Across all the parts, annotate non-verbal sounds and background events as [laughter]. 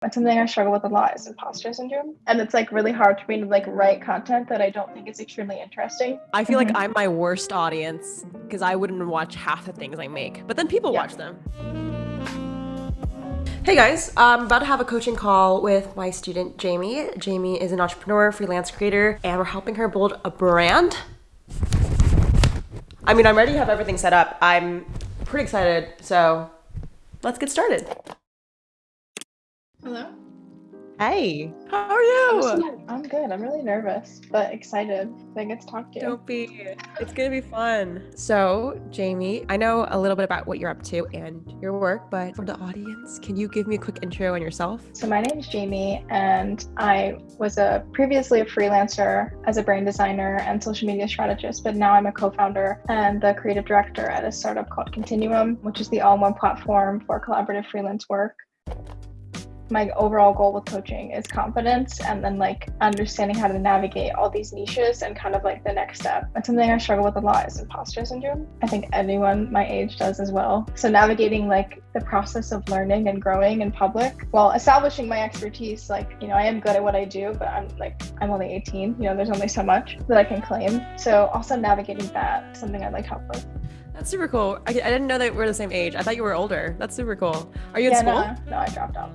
That's something I struggle with a lot is imposter syndrome. And it's like really hard for me to like write content that I don't think is extremely interesting. I feel Mhm. like I'm my worst audience because I wouldn't watch half the things I make, but then people Yeah. watch them. Hey guys, I'm about to have a coaching call with my student Jamie. Jamie is an entrepreneur, freelance creator, and we're helping her build a brand. I mean, I'm ready to have everything set up. I'm pretty excited, so let's get started. Hello. Hey, how are you? I'm good. I'm really nervous, but excited. I get to talk to you. Don't be. It's gonna be fun. So, Jamie, I know a little bit about what you're up to and your work, but for the audience, can you give me a quick intro on yourself? So my name is Jamie, and I was a previously a freelancer as a brand designer and social media strategist, but now I'm a co-founder and the creative director at a startup called Continuum, which is the all-in-one platform for collaborative freelance work. My overall goal with coaching is confidence and then like understanding how to navigate all these niches and kind of like the next step. And something I struggle with a lot is imposter syndrome. I think anyone my age does as well. So navigating like the process of learning and growing in public while establishing my expertise, like, you know, I am good at what I do, but I'm like, I'm only 18, you know, there's only so much that I can claim. So also navigating that, something I'd like help with. That's super cool. I, I didn't know that we're the same age. I thought you were older. That's super cool. Are you in yeah, school? no, no, I dropped out.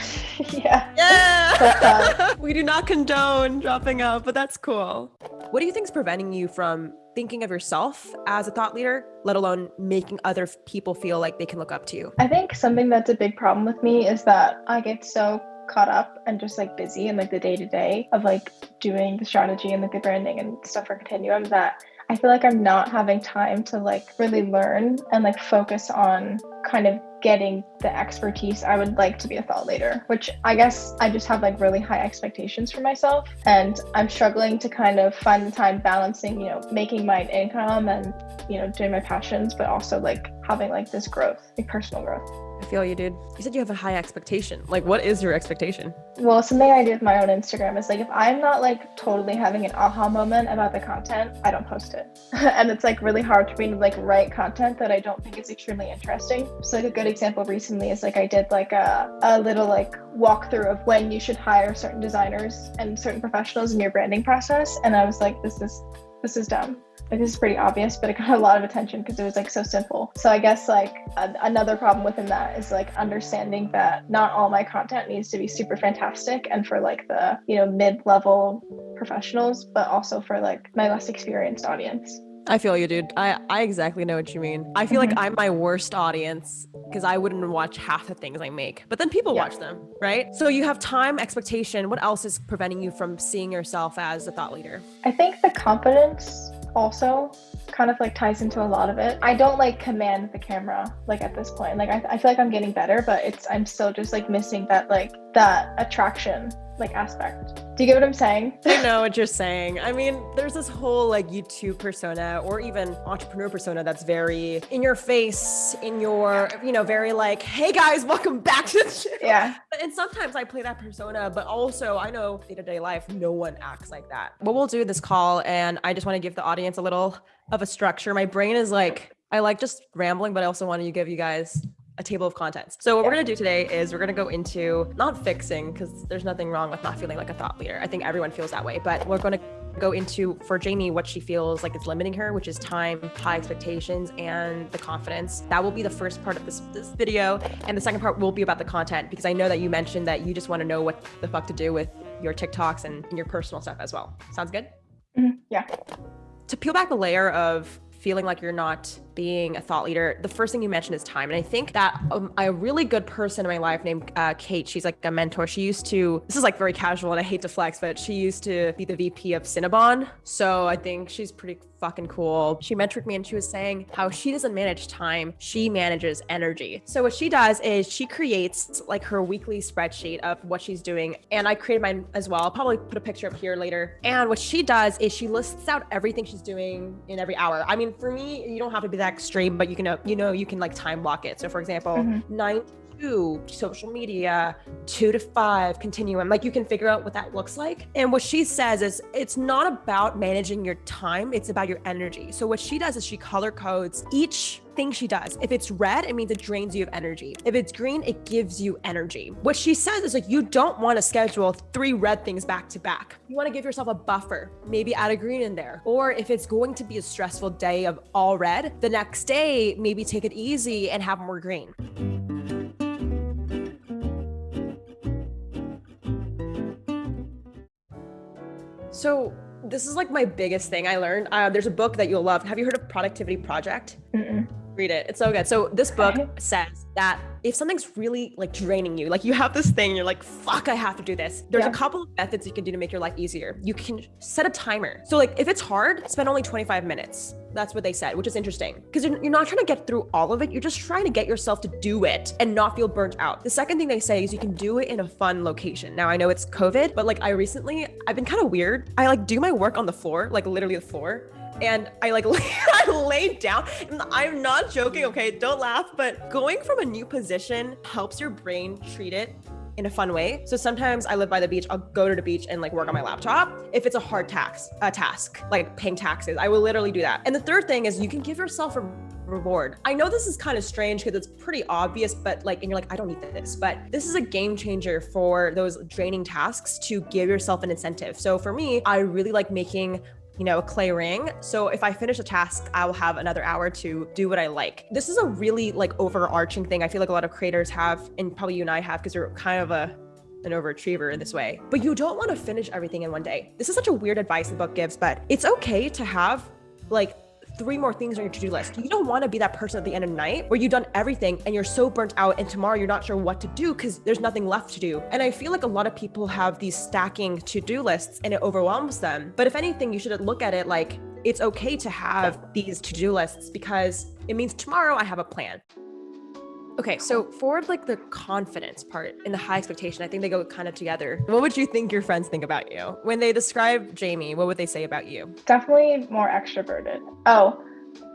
[laughs] yeah. Yeah. Uh, [laughs] we do not condone dropping out, but that's cool. What do you think is preventing you from thinking of yourself as a thought leader, let alone making other people feel like they can look up to you? I think something that's a big problem with me is that I get so caught up and just like busy in like the day to day of like doing the strategy and like the branding and stuff for Continuum that I feel like I'm not having time to like really learn and like focus on kind of getting the expertise I would like to be a thought leader, which I guess I just have like really high expectations for myself. And I'm struggling to kind of find the time balancing, you know, making my income and, you know, doing my passions, but also like having like this growth, like personal growth. Feel you, dude. You said you have a high expectation. Like, what is your expectation? Well, something I do with my own Instagram is like if I'm not like totally having an aha moment about the content, I don't post it. [laughs] and it's like really hard for me to like write content that I don't think is extremely interesting. So like a good example recently is like I did like a, a little like walkthrough of when you should hire certain designers and certain professionals in your branding process. And I was like, this is this is dumb. Like this is pretty obvious, but it got a lot of attention because it was like so simple. So I guess like a- another problem within that is like understanding that not all my content needs to be super fantastic and for like the you know mid-level professionals, but also for like my less experienced audience. I feel you, dude. I, I exactly know what you mean. I feel Mhm. like I'm my worst audience because I wouldn't watch half the things I make, but then people Yeah. watch them, right? So you have time, expectation. What else is preventing you from seeing yourself as a thought leader? I think the confidence also kind of like ties into a lot of it. I don't like command the camera like at this point. Like I, I feel like I'm getting better, but it's I'm still just like missing that like that attraction like aspect. Do you get what I'm saying? [laughs] I know [laughs] what you're saying. I mean, there's this whole like YouTube persona or even entrepreneur persona that's very in your face, in your, you know, very like, hey guys, welcome back to the channel. yeah. And sometimes I play that persona, but also I know day to day life, no one acts like that. What we'll do this call, and I just want to give the audience a little of a structure. My brain is like, I like just rambling, but I also want to give you guys a table of contents. So what we're gonna do today is we're gonna go into not fixing because there's nothing wrong with not feeling like a thought leader. I think everyone feels that way, but we're gonna go into for Jamie what she feels like is limiting her, which is time, high expectations, and the confidence. That will be the first part of this this video, and the second part will be about the content because I know that you mentioned that you just want to know what the fuck to do with your TikToks and, and your personal stuff as well. Sounds good? Mhm. Yeah. To peel back the layer of feeling like you're not being a thought leader, the first thing you mentioned is time. And I think that um, a really good person in my life named uh, Kate, she's like a mentor. She used to, this is like very casual and I hate to flex, but she used to be the VP of Cinnabon. So I think she's pretty fucking cool. She mentored me and she was saying how she doesn't manage time, she manages energy. So what she does is she creates like her weekly spreadsheet of what she's doing. And I created mine as well. I'll probably put a picture up here later. And what she does is she lists out everything she's doing in every hour. I mean, for me, you don't have to be that extreme, but you can, you know, you can like time block it. So for example, mm-hmm. 9 Two social media, two to five continuum. Like you can figure out what that looks like. And what she says is it's not about managing your time, it's about your energy. So what she does is she color codes each thing she does. If it's red, it means it drains you of energy. If it's green, it gives you energy. What she says is like, you don't want to schedule three red things back to back. You want to give yourself a buffer, maybe add a green in there. Or if it's going to be a stressful day of all red, the next day, maybe take it easy and have more green. So this is like my biggest thing I learned. Uh, there's a book that you'll love. Have you heard of Productivity Project? Mm-mm. Read it. It's so good. So this book says that if something's really like draining you, like you have this thing, you're like, fuck, I have to do this. There's Yeah. a couple of methods you can do to make your life easier. You can set a timer. So like if it's hard, spend only 25 minutes. That's what they said, which is interesting because you're, you're not trying to get through all of it. You're just trying to get yourself to do it and not feel burnt out. The second thing they say is you can do it in a fun location. Now I know it's COVID, but like I recently, I've been kind of weird. I like do my work on the floor, like literally the floor and I like [laughs] I laid down. And I'm not joking, okay? Don't laugh, but going from a new position helps your brain treat it in a fun way. So sometimes I live by the beach. I'll go to the beach and like work on my laptop. If it's a hard tax, a task like paying taxes, I will literally do that. And the third thing is you can give yourself a reward. I know this is kind of strange because it's pretty obvious, but like, and you're like, I don't need this, but this is a game changer for those draining tasks to give yourself an incentive. So for me, I really like making you know, a clay ring. So if I finish a task, I will have another hour to do what I like. This is a really like overarching thing. I feel like a lot of creators have, and probably you and I have, because you're kind of a an overachiever in this way. But you don't want to finish everything in one day. This is such a weird advice the book gives, but it's okay to have like three more things on your to-do list. You don't want to be that person at the end of the night where you've done everything and you're so burnt out and tomorrow you're not sure what to do because there's nothing left to do. And I feel like a lot of people have these stacking to-do lists and it overwhelms them. But if anything, you should look at it like it's okay to have these to-do lists because it means tomorrow I have a plan. Okay, so for like the confidence part and the high expectation, I think they go kind of together. What would you think your friends think about you? When they describe Jamie, what would they say about you? Definitely more extroverted. Oh,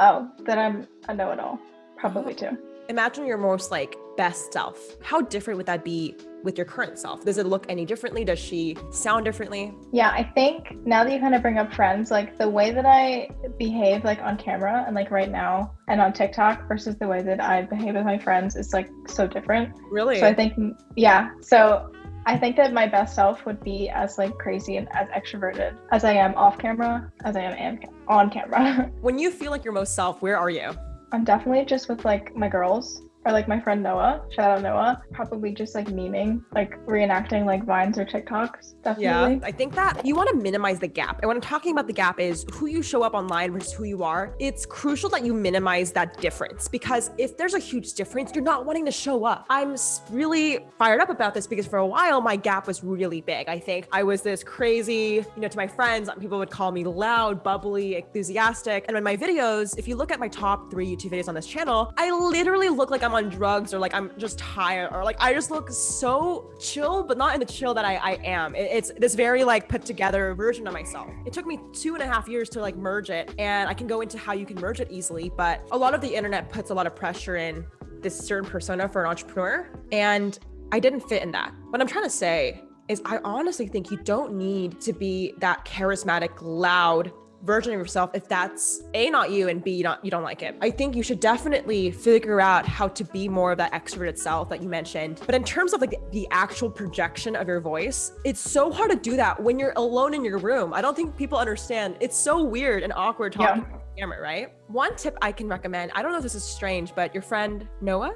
oh, that I'm a know-it-all. Probably oh. too. Imagine your most like best self. How different would that be with your current self? Does it look any differently? Does she sound differently? Yeah, I think now that you kind of bring up friends, like the way that I behave like on camera and like right now and on TikTok versus the way that I behave with my friends is like so different. Really? So I think yeah. So I think that my best self would be as like crazy and as extroverted as I am off camera as I am am- on camera. [laughs] when you feel like your most self, where are you? I'm definitely just with like my girls or like my friend Noah. Shout out Noah. Probably just like memeing, like reenacting like vines or TikToks. Definitely. Yeah, I think that you want to minimize the gap. And when I'm talking about the gap is who you show up online versus who you are. It's crucial that you minimize that difference because if there's a huge difference, you're not wanting to show up. I'm really fired up about this because for a while my gap was really big. I think I was this crazy, you know, to my friends, people would call me loud, bubbly, enthusiastic. And in my videos, if you look at my top three YouTube videos on this channel, I literally look like I'm on drugs or like I'm just tired or like I just look so chill, but not in the chill that I, I am. It- it's this very like put together version of myself. It took me two and a half years to like merge it and I can go into how you can merge it easily, but a lot of the internet puts a lot of pressure in this certain persona for an entrepreneur and I didn't fit in that. What I'm trying to say is I honestly think you don't need to be that charismatic, loud version of yourself if that's a not you and b you not you don't like it. I think you should definitely figure out how to be more of that extroverted self that you mentioned. But in terms of like the, the actual projection of your voice it's so hard to do that when you're alone in your room. I don't think people understand. It's so weird and awkward talking Yeah. on camera right? One tip i can recommend i don't know if this is strange but your friend noah?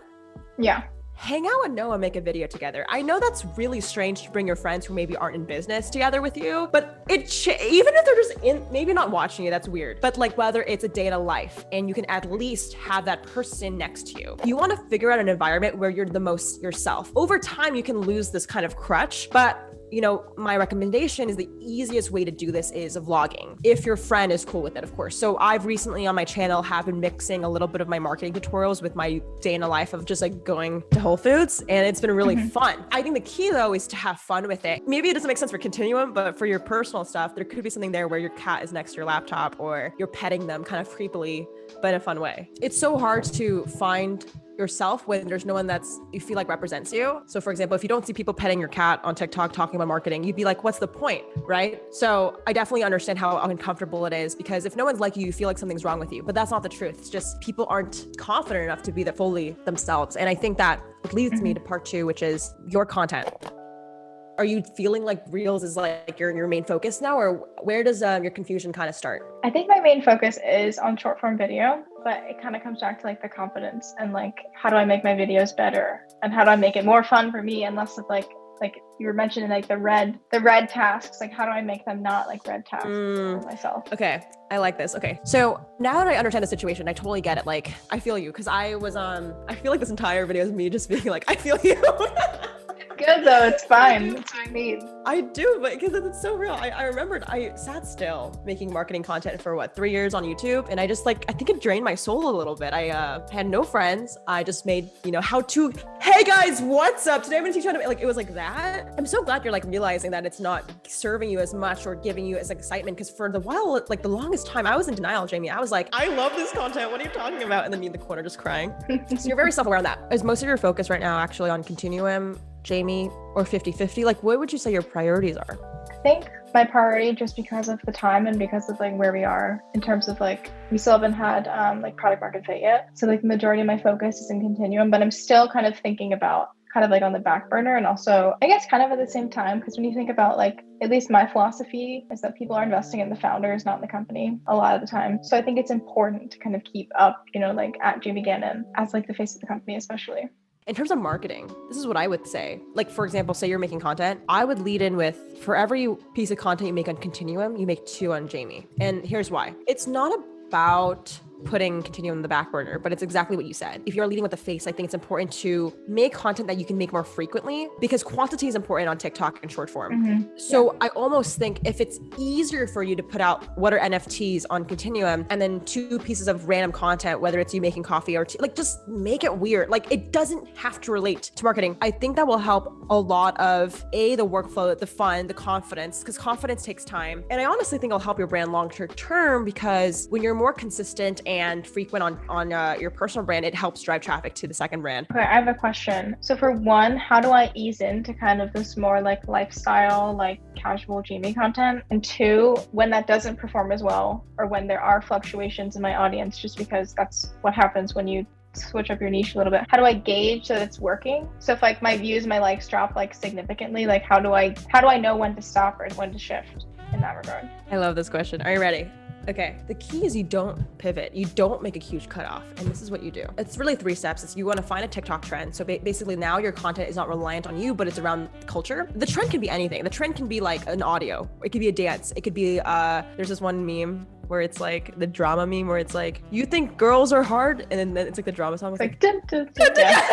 Yeah. Hang out with Noah, make a video together. I know that's really strange to bring your friends who maybe aren't in business together with you, but it even if they're just in, maybe not watching you, that's weird. But like whether it's a day to life and you can at least have that person next to you, you want to figure out an environment where you're the most yourself. Over time, you can lose this kind of crutch, but you know, my recommendation is the easiest way to do this is vlogging. If your friend is cool with it, of course. So I've recently on my channel have been mixing a little bit of my marketing tutorials with my day in the life of just like going to Whole Foods and it's been really Mhm. fun. I think the key though is to have fun with it. Maybe it doesn't make sense for continuum, but for your personal stuff, there could be something there where your cat is next to your laptop or you're petting them kind of creepily, but in a fun way. It's so hard to find yourself when there's no one that's you feel like represents you. So for example, if you don't see people petting your cat on TikTok talking about marketing, you'd be like, what's the point? Right. So I definitely understand how uncomfortable it is because if no one's like you, you feel like something's wrong with you. But that's not the truth. It's just people aren't confident enough to be that fully themselves. And I think that leads me to part two, which is your content are you feeling like reels is like your your main focus now or where does um, your confusion kind of start i think my main focus is on short form video but it kind of comes back to like the confidence and like how do i make my videos better? And how do i make it more fun for me and less of like like you were mentioning like the red the red tasks like how do i make them not like red tasks mm. for myself? Okay i like this okay. So now that i understand the situation i totally get it like i feel you because i was um i feel like this entire video is me just being like i feel you [laughs] good though. It's fine. It's what you need. I do, but because it's so real. I, I remembered I sat still making marketing content for what three years on YouTube, and I just like I think it drained my soul a little bit. I uh, had no friends. I just made you know how to. Hey guys, what's up? Today I'm gonna teach you how to like it was like that. I'm so glad you're like realizing that it's not serving you as much or giving you as excitement because for the while like the longest time I was in denial, Jamie. I was like, I love this content. What are you talking about? And then me in the corner just crying. [laughs] so you're very self-aware on that. Is most of your focus right now actually on continuum Jamie, or 50 50? Like, what would you say your priorities are? I think my priority, just because of the time and because of like where we are in terms of like, we still haven't had um, like product market fit yet. So, like, the majority of my focus is in continuum, but I'm still kind of thinking about kind of like on the back burner and also i guess kind of at the same time because when you think about like at least my philosophy is that people are investing in the founders not in the company a lot of the time so i think it's important to kind of keep up you know like at jamie gannon as like the face of the company especially in terms of marketing, this is what I would say. Like, for example, say you're making content, I would lead in with for every piece of content you make on Continuum, you make two on Jamie. And here's why it's not about putting continuum in the back burner, but it's exactly what you said. If you're leading with the face, I think it's important to make content that you can make more frequently because quantity is important on TikTok and short form. Mm-hmm. So yeah. I almost think if it's easier for you to put out what are NFTs on continuum and then two pieces of random content, whether it's you making coffee or tea, like just make it weird. Like it doesn't have to relate to marketing. I think that will help a lot of a the workflow, the fun, the confidence, because confidence takes time. And I honestly think it'll help your brand long term because when you're more consistent and and frequent on on uh, your personal brand, it helps drive traffic to the second brand. Okay, I have a question. So for one, how do I ease into kind of this more like lifestyle, like casual Jamie content? And two, when that doesn't perform as well, or when there are fluctuations in my audience, just because that's what happens when you switch up your niche a little bit how do i gauge that it's working so if like my views my likes drop like significantly like how do i how do i know when to stop or when to shift in that regard i love this question are you ready Okay, the key is you don't pivot. You don't make a huge cutoff. And this is what you do. It's really three steps. It's you want to find a TikTok trend. So ba- basically now your content is not reliant on you, but it's around culture. The trend can be anything. The trend can be like an audio. It could be a dance. It could be, uh, there's this one meme where it's like the drama meme where it's like, you think girls are hard? And then it's like the drama song. It's like, like dun, dun, dun, [laughs] yeah.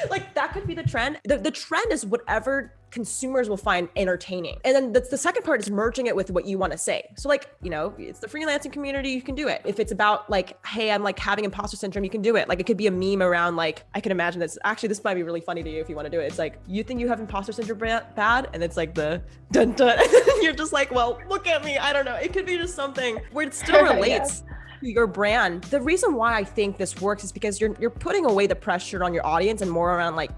[laughs] like that could be the trend. The, the trend is whatever consumers will find entertaining. And then the, the second part is merging it with what you want to say. So like, you know, it's the freelancing community, you can do it. If it's about like, hey, I'm like having imposter syndrome, you can do it. Like it could be a meme around like, I can imagine this. Actually, this might be really funny to you if you want to do it. It's like, you think you have imposter syndrome bad? And it's like the dun [laughs] dun. You're just like, well, look at me. I don't know. It could be just something where it still [laughs] relates. yeah your brand. The reason why I think this works is because you're you're putting away the pressure on your audience and more around like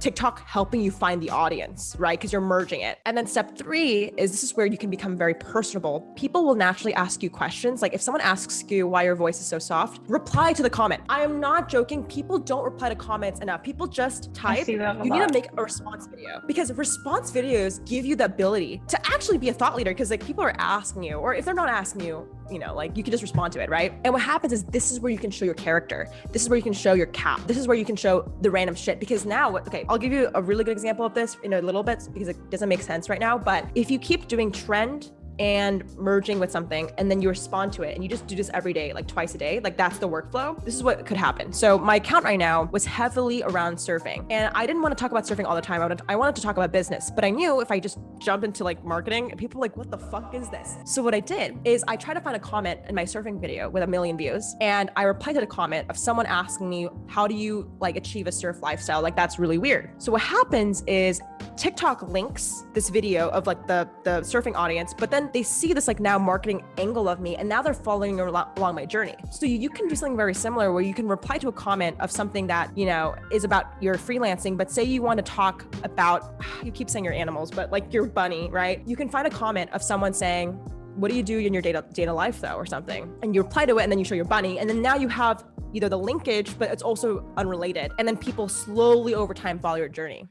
TikTok helping you find the audience, right? Because you're merging it. And then step three is this is where you can become very personable. People will naturally ask you questions. Like if someone asks you why your voice is so soft, reply to the comment. I am not joking. People don't reply to comments enough. People just type. You lot. need to make a response video because response videos give you the ability to actually be a thought leader because like people are asking you, or if they're not asking you, you know, like you can just respond to it, right? And what happens is this is where you can show your character. This is where you can show your cap. This is where you can show the random shit. Because now, okay, I'll give you a really good example of this in a little bit because it doesn't make sense right now. But if you keep doing trend and merging with something and then you respond to it and you just do this every day like twice a day like that's the workflow. This is what could happen. So my account right now was heavily around surfing and i didn't want to talk about surfing all the time. I wanted, I wanted to talk about business but i knew if i just jump into like marketing people like what the fuck is this? So what i did is i tried to find a comment in my surfing video with a million views and i replied to the comment of someone asking me how do you like achieve a surf lifestyle? Like that's really weird. So what happens is TikTok links this video of like the the surfing audience, but then they see this like now marketing angle of me, and now they're following along my journey. So you can do something very similar where you can reply to a comment of something that you know is about your freelancing, but say you want to talk about [sighs] you keep saying your animals, but like your bunny, right? You can find a comment of someone saying, what do you do in your data data life though or something and you reply to it and then you show your bunny and then now you have either the linkage but it's also unrelated and then people slowly over time follow your journey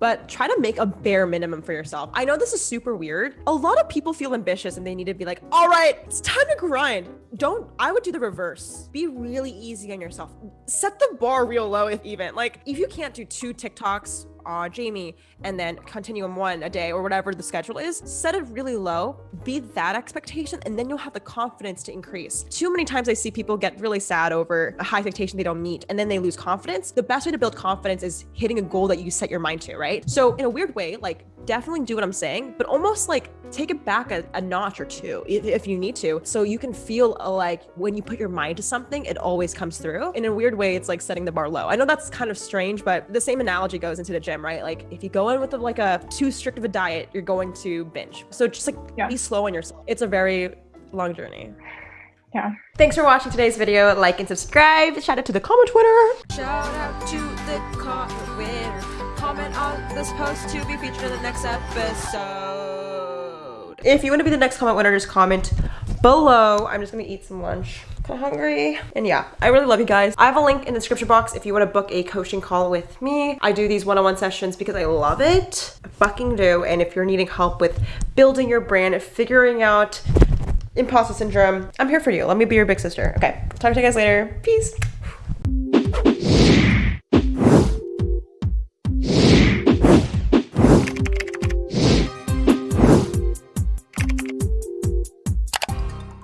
but try to make a bare minimum for yourself. I know this is super weird. A lot of people feel ambitious and they need to be like, all right, it's time to grind. Don't, I would do the reverse. Be really easy on yourself. Set the bar real low if even. Like, if you can't do two TikToks uh, Jamie, and then continuum one a day or whatever the schedule is, set it really low, be that expectation, and then you'll have the confidence to increase. Too many times I see people get really sad over a high expectation they don't meet, and then they lose confidence. The best way to build confidence is hitting a goal that you set your mind to, right? So in a weird way, like definitely do what I'm saying, but almost like take it back a, a notch or two if, if, you need to. So you can feel uh, like when you put your mind to something, it always comes through. In a weird way, it's like setting the bar low. I know that's kind of strange, but the same analogy goes into the gym, right? Like if you go in with a, like a too strict of a diet, you're going to binge. So just like yeah. be slow on yourself. It's a very long journey. Yeah. Thanks for watching today's video. Like and subscribe. Shout out to the comment Twitter. Shout out to the comment winner comment on this post to be featured in the next episode. If you want to be the next comment winner, just comment below. I'm just gonna eat some lunch. Kind of hungry. And yeah, I really love you guys. I have a link in the description box if you want to book a coaching call with me. I do these one-on-one -on -one sessions because I love it. I fucking do. And if you're needing help with building your brand, figuring out imposter syndrome, I'm here for you. Let me be your big sister. Okay, talk to you guys later. Peace.